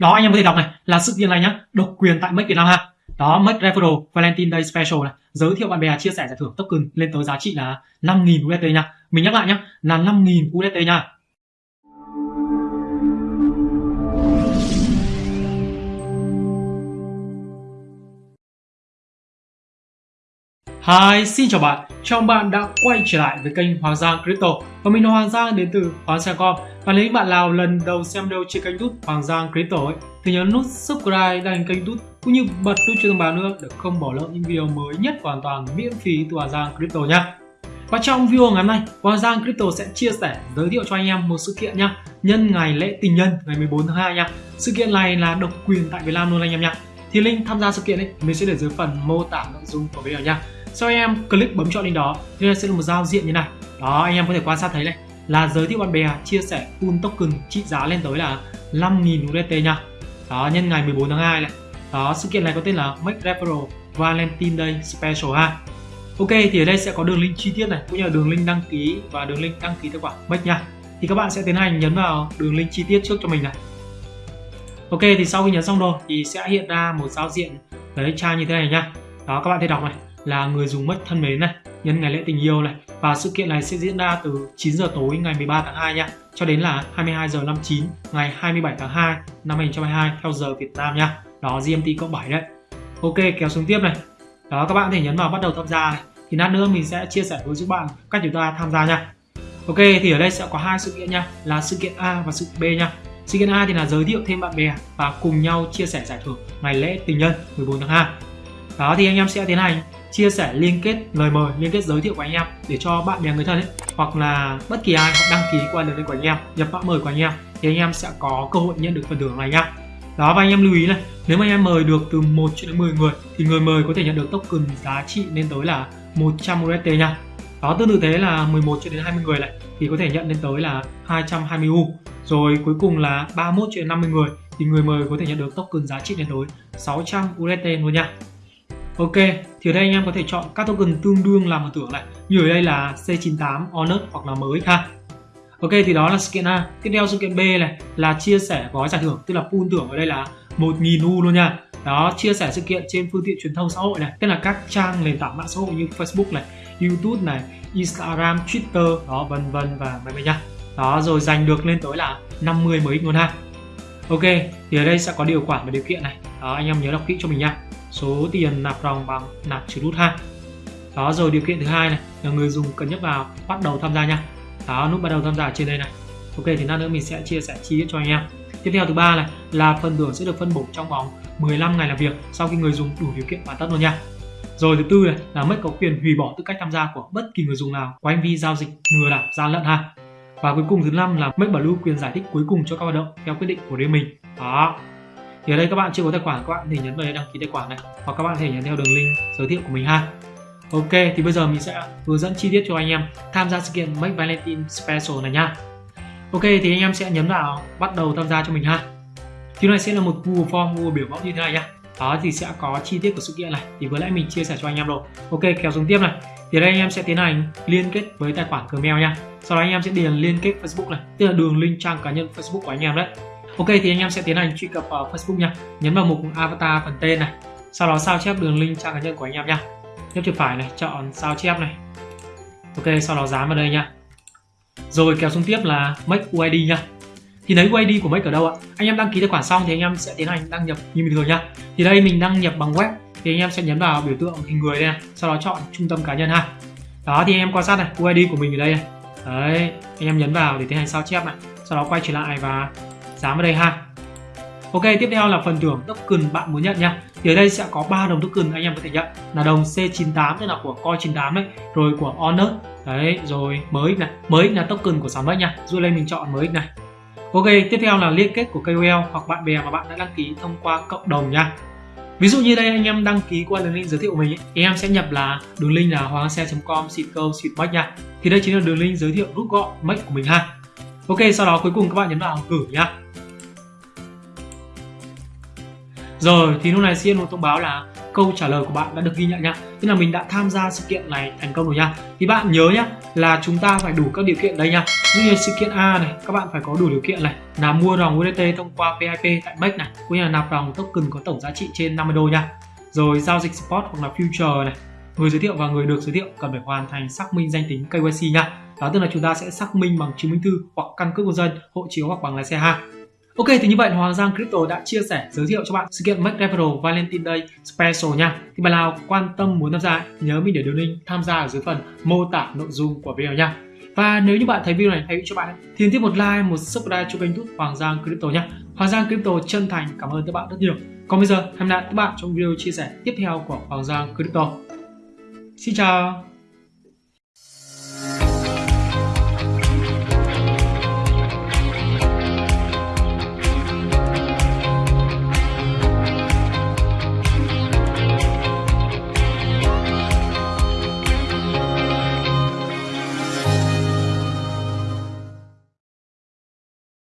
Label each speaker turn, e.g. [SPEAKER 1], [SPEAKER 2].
[SPEAKER 1] đó, anh em có thể đọc này, là sự kiện này nhá, độc quyền tại Make Việt Nam ha. Đó, Make Referral Valentine Day Special này, giới thiệu bạn bè chia sẻ giải thưởng token lên tới giá trị là 5.000 USD nha. Mình nhắc lại nhá, là 5.000 USD nha. Hi, xin chào bạn. Chào bạn đã quay trở lại với kênh Hoàng Giang Crypto. Và mình là Hoàng Giang đến từ Hoàng Giang.com. Và nếu bạn nào lần đầu xem video trên kênh YouTube Hoàng Giang Crypto ấy, thì nhớ nút subscribe đăng kênh YouTube cũng như bật nút chuông thông báo nữa để không bỏ lỡ những video mới nhất hoàn toàn miễn phí từ Hoàng Giang Crypto nhé. Và trong video ngày hôm nay, Hoàng Giang Crypto sẽ chia sẻ giới thiệu cho anh em một sự kiện nhá, nhân ngày lễ tình nhân ngày 14 tháng 2 nha. Sự kiện này là độc quyền tại Việt Nam luôn anh em nhá. Thì link tham gia sự kiện ấy mình sẽ để dưới phần mô tả nội dung của video nha sau anh em click bấm chọn link đó. Thì sẽ là một giao diện như này. Đó, anh em có thể quan sát thấy này. Là giới thiệu bạn bè chia sẻ pool token trị giá lên tới là 5.000 USDT nha. Đó, nhân ngày 14 tháng 2 này. Đó, sự kiện này có tên là Make Referral Valentine Day Special ha. Ok, thì ở đây sẽ có đường link chi tiết này, cũng như là đường link đăng ký và đường link đăng ký tài khoản Make nha. Thì các bạn sẽ tiến hành nhấn vào đường link chi tiết trước cho mình này. Ok, thì sau khi nhấn xong rồi thì sẽ hiện ra một giao diện, đấy trang như thế này nha. Đó, các bạn thể đọc này là người dùng mất thân mến này, nhân ngày lễ tình yêu này. Và sự kiện này sẽ diễn ra từ 9 giờ tối ngày 13 tháng 2 nha, cho đến là 22 giờ 59 ngày 27 tháng 2 năm 2022 theo giờ Việt Nam nha. Đó GMT cộng 7 đấy. Ok, kéo xuống tiếp này. Đó, các bạn có thể nhấn vào bắt đầu tham gia này. Thì lát nữa mình sẽ chia sẻ với các bạn cách chúng ta tham gia nha. Ok, thì ở đây sẽ có hai sự kiện nha, là sự kiện A và sự kiện B nha. Sự kiện A thì là giới thiệu thêm bạn bè và cùng nhau chia sẻ giải thưởng ngày lễ tình nhân 14 tháng 2 đó, thì anh em sẽ tiến hành chia sẻ, liên kết, lời mời, liên kết giới thiệu của anh em để cho bạn bè người thân ấy, hoặc là bất kỳ ai họ đăng ký qua đường link của anh em, nhập mã mời của anh em, thì anh em sẽ có cơ hội nhận được phần thưởng này nhá đó, và anh em lưu ý này, nếu mà anh em mời được từ 1 cho đến 10 người, thì người mời có thể nhận được token giá trị lên tới là 100 USD nha. Đó, tương tự thế là 11 cho đến 20 người lại thì có thể nhận lên tới là 220 U. Rồi cuối cùng là 31 cho đến 50 người, thì người mời có thể nhận được token giá trị lên tới 600 USD luôn nha. Ok, thì ở đây anh em có thể chọn các token tương đương làm một tưởng này Như ở đây là C98, Honor hoặc là MX ha. Ok, thì đó là sự kiện A. Tiếp theo sự kiện B này là chia sẻ gói giải thưởng Tức là pool thưởng ở đây là 1.000 U luôn nha. Đó, chia sẻ sự kiện trên phương tiện truyền thông xã hội này Tức là các trang nền tảng mạng xã hội như Facebook này, YouTube này, Instagram, Twitter, đó vân vân và mấy mấy nha. Đó, rồi giành được lên tới là 50 MX luôn ha. Ok, thì ở đây sẽ có điều khoản và điều kiện này. Đó, anh em nhớ đọc kỹ cho mình nha. Số tiền nạp ròng bằng nạp trừ rút ha đó rồi điều kiện thứ hai này là người dùng cần nhấp vào bắt đầu tham gia nha. Đó nút bắt đầu tham gia trên đây này. Ok thì lát nữa mình sẽ chia sẻ chi tiết cho anh em. Tiếp theo thứ ba này là phần thưởng sẽ được phân bổ trong vòng 15 ngày làm việc sau khi người dùng đủ điều kiện hoàn tất luôn nha. Rồi thứ tư này là mất có quyền hủy bỏ tư cách tham gia của bất kỳ người dùng nào có hành vi giao dịch lừa đảo gian lận ha. Và cuối cùng thứ năm là mất bảo lưu quyền giải thích cuối cùng cho các hoạt động theo quyết định của riêng mình. Đó thì ở đây các bạn chưa có tài khoản các bạn thì nhấn vào đây đăng ký tài khoản này, hoặc các bạn có thể nhấn theo đường link giới thiệu của mình ha. Ok, thì bây giờ mình sẽ hướng dẫn chi tiết cho anh em tham gia sự kiện Make Valentine Special này nha. Ok, thì anh em sẽ nhấn vào bắt đầu tham gia cho mình ha. Thì này sẽ là một Google Form Google biểu mẫu như thế này nhá. Đó, thì sẽ có chi tiết của sự kiện này. Thì vừa nãy mình chia sẻ cho anh em rồi. Ok, kéo xuống tiếp này. Thì đây anh em sẽ tiến hành liên kết với tài khoản Gmail nha. Sau đó anh em sẽ điền liên kết Facebook này, tức là đường link trang cá nhân Facebook của anh em đấy. Ok thì anh em sẽ tiến hành truy cập vào Facebook nha. Nhấn vào mục avatar phần tên này. Sau đó sao chép đường link trang cá nhân của anh em nha. Nhấp chuột phải này, chọn sao chép này. Ok, sau đó dán vào đây nha. Rồi kéo xuống tiếp là Make UID nha. Thì lấy UID của Make ở đâu ạ? Anh em đăng ký tài khoản xong thì anh em sẽ tiến hành đăng nhập như bình thường nha. Thì đây mình đăng nhập bằng web Thì anh em sẽ nhấn vào biểu tượng hình người đây này. Sau đó chọn trung tâm cá nhân ha. Đó thì anh em quan sát này, UID của mình ở đây này. Đấy, anh em nhấn vào để tiến hành sao chép này. Sau đó quay trở lại và dán vào đây ha. Ok tiếp theo là phần thưởng token bạn muốn nhận nha. Thì ở đây sẽ có 3 đồng token anh em có thể nhận. Là đồng C98 tức là của coi 98 đấy rồi của Honor. Đấy rồi mới này. Mới là token của sản phẩm nha. Rồi lên mình chọn mới này. Ok tiếp theo là liên kết của KOL hoặc bạn bè mà bạn đã đăng ký thông qua cộng đồng nha. Ví dụ như đây anh em đăng ký qua đường link giới thiệu của mình ấy, em sẽ nhập là đường link là hoangxe.com xịt câu xịt bách nha. Thì đây chính là đường link giới thiệu rút gọn make của mình ha. Ok, sau đó cuối cùng các bạn nhấn vào gửi nhá. Rồi, thì lúc này sẽ một thông báo là câu trả lời của bạn đã được ghi nhận nhá. Tức là mình đã tham gia sự kiện này thành công rồi nha. Thì bạn nhớ nhá, là chúng ta phải đủ các điều kiện đây nha. Như như sự kiện A này các bạn phải có đủ điều kiện này. Là mua dòng USDT thông qua PIP tại MEX này cũng như là nạp dòng token có tổng giá trị trên 50 đô nha. Rồi giao dịch spot hoặc là future này. Người giới thiệu và người được giới thiệu cần phải hoàn thành xác minh danh tính KYC nha. Đó tức là chúng ta sẽ xác minh bằng chứng minh thư hoặc căn cước công dân hộ chiếu hoặc bằng lái xe ha. Ok thì như vậy Hoàng Giang Crypto đã chia sẻ giới thiệu cho bạn sự kiện Make Valentine Day Special nha. Thì bạn nào quan tâm muốn tham gia nhớ mình để đường link tham gia ở dưới phần mô tả nội dung của video nha. Và nếu như bạn thấy video này hay cho bạn thì tiếp một like, một subscribe cho kênh YouTube Hoàng Giang Crypto nhé. Hoàng Giang Crypto chân thành cảm ơn các bạn rất nhiều. Còn bây giờ hẹn gặp lại các bạn trong video chia sẻ tiếp theo của Hoàng Giang Crypto. Xin chào.